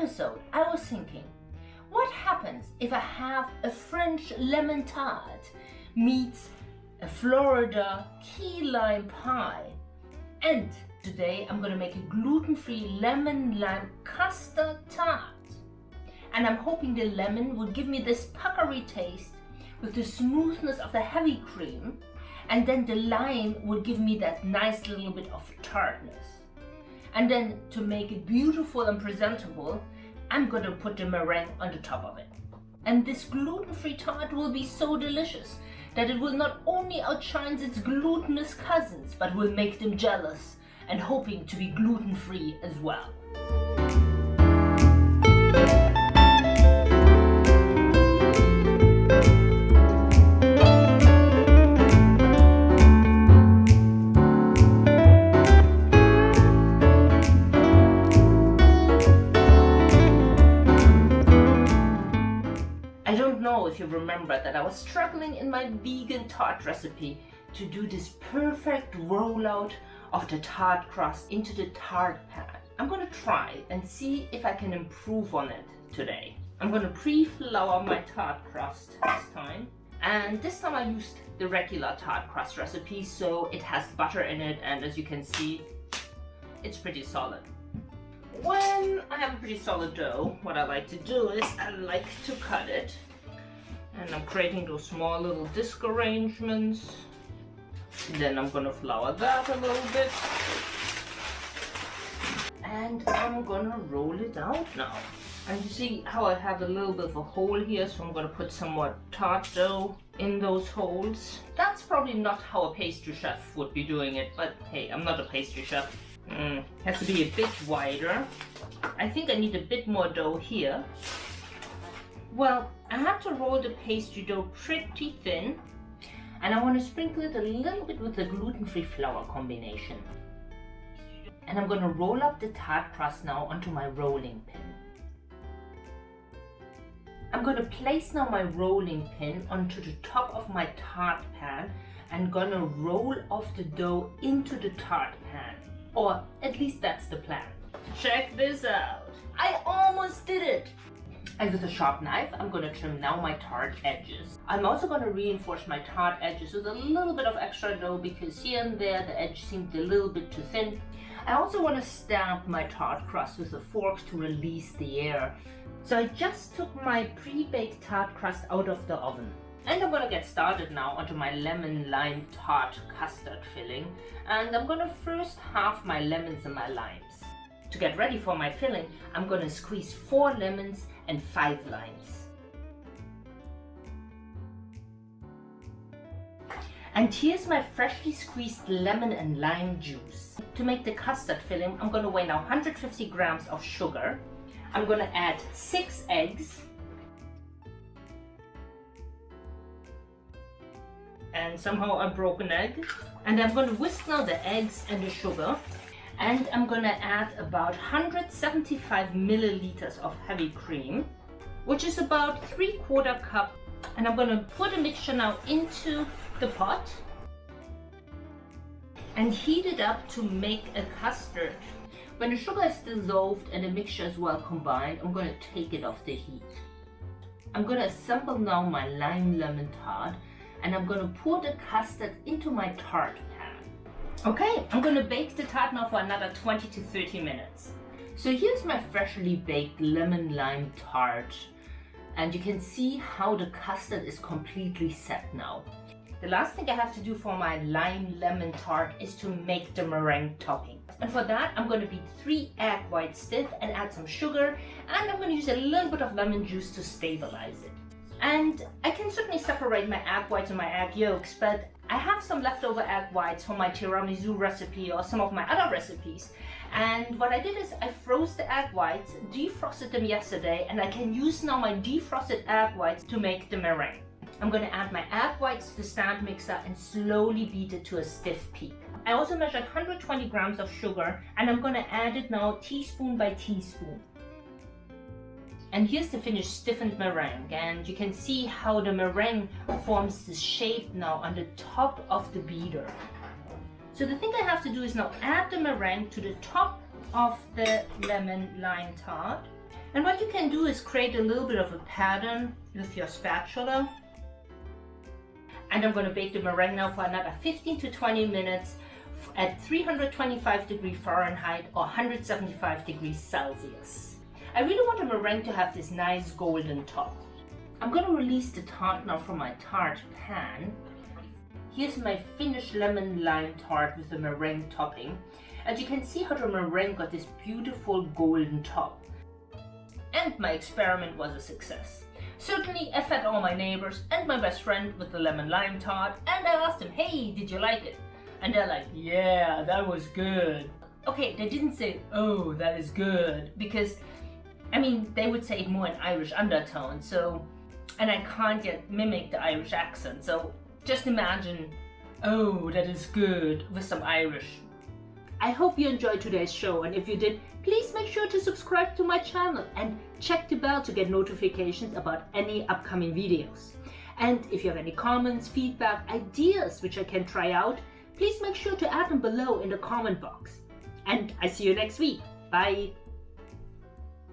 episode, I was thinking, what happens if I have a French lemon tart meets a Florida key lime pie? And today I'm gonna make a gluten-free lemon lime custard tart. And I'm hoping the lemon will give me this puckery taste with the smoothness of the heavy cream and then the lime will give me that nice little bit of tartness. And then to make it beautiful and presentable, I'm going to put the meringue on the top of it. And this gluten-free tart will be so delicious that it will not only outshine its glutinous cousins, but will make them jealous and hoping to be gluten-free as well. Remember that I was struggling in my vegan tart recipe to do this perfect rollout of the tart crust into the tart pan. I'm to try and see if I can improve on it today. I'm to pre-flour my tart crust this time. And this time I used the regular tart crust recipe, so it has butter in it, and as you can see, it's pretty solid. When I have a pretty solid dough, what I like to do is I like to cut it and I'm creating those small little disc arrangements. Then I'm gonna flour that a little bit. And I'm gonna roll it out now. And you see how I have a little bit of a hole here so I'm gonna put some more tart dough in those holes. That's probably not how a pastry chef would be doing it but hey I'm not a pastry chef. Mm, has to be a bit wider. I think I need a bit more dough here. Well, I have to roll the pastry dough pretty thin and I want to sprinkle it a little bit with the gluten-free flour combination. And I'm going to roll up the tart crust now onto my rolling pin. I'm going to place now my rolling pin onto the top of my tart pan and gonna roll off the dough into the tart pan. Or at least that's the plan. Check this out. I almost did it. And with a sharp knife, I'm going to trim now my tart edges. I'm also going to reinforce my tart edges with a little bit of extra dough because here and there the edge seemed a little bit too thin. I also want to stamp my tart crust with a fork to release the air. So I just took my pre-baked tart crust out of the oven. And I'm gonna get started now onto my lemon lime tart custard filling. And I'm gonna first halve my lemons and my limes. To get ready for my filling, I'm gonna squeeze four lemons and 5 limes. And here's my freshly squeezed lemon and lime juice. To make the custard filling, I'm going to weigh now 150 grams of sugar. I'm going to add 6 eggs. And somehow a broken egg. And I'm going to whisk now the eggs and the sugar and I'm gonna add about 175 milliliters of heavy cream which is about three quarter cup. And I'm gonna put the mixture now into the pot and heat it up to make a custard. When the sugar is dissolved and the mixture is well combined I'm gonna take it off the heat. I'm gonna assemble now my lime lemon tart and I'm gonna pour the custard into my tart Okay, I'm gonna bake the tart now for another 20 to 30 minutes. So here's my freshly baked lemon lime tart. And you can see how the custard is completely set now. The last thing I have to do for my lime lemon tart is to make the meringue topping. And for that, I'm going to beat three egg whites stiff and add some sugar. And I'm going to use a little bit of lemon juice to stabilize it. And I can certainly separate my egg whites and my egg yolks, but I have some leftover egg whites from my tiramisu recipe or some of my other recipes. And what I did is I froze the egg whites, defrosted them yesterday, and I can use now my defrosted egg whites to make the meringue. I'm going to add my egg whites to the stand mixer and slowly beat it to a stiff peak. I also measured 120 grams of sugar and I'm going to add it now teaspoon by teaspoon. And here's the finished stiffened meringue and you can see how the meringue forms this shape now on the top of the beater. So the thing I have to do is now add the meringue to the top of the lemon lime tart And what you can do is create a little bit of a pattern with your spatula. And I'm going to bake the meringue now for another 15 to 20 minutes at 325 degrees Fahrenheit or 175 degrees Celsius. I really want the meringue to have this nice golden top. I'm going to release the tart now from my tart pan. Here's my finished lemon lime tart with the meringue topping. And you can see how the meringue got this beautiful golden top. And my experiment was a success. Certainly, I fed all my neighbors and my best friend with the lemon lime tart and I asked them, hey, did you like it? And they're like, yeah, that was good. Okay, they didn't say, oh, that is good, because, I mean, they would say more in Irish undertone, so, and I can't yet mimic the Irish accent, so just imagine, oh, that is good, with some Irish. I hope you enjoyed today's show, and if you did, please make sure to subscribe to my channel and check the bell to get notifications about any upcoming videos. And if you have any comments, feedback, ideas which I can try out, please make sure to add them below in the comment box. And I see you next week. Bye!